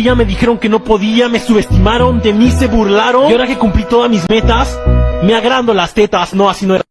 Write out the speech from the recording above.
Me dijeron que no podía, me subestimaron, de mí se burlaron. Y ahora que cumplí todas mis metas, me agrando las tetas. No, así no era.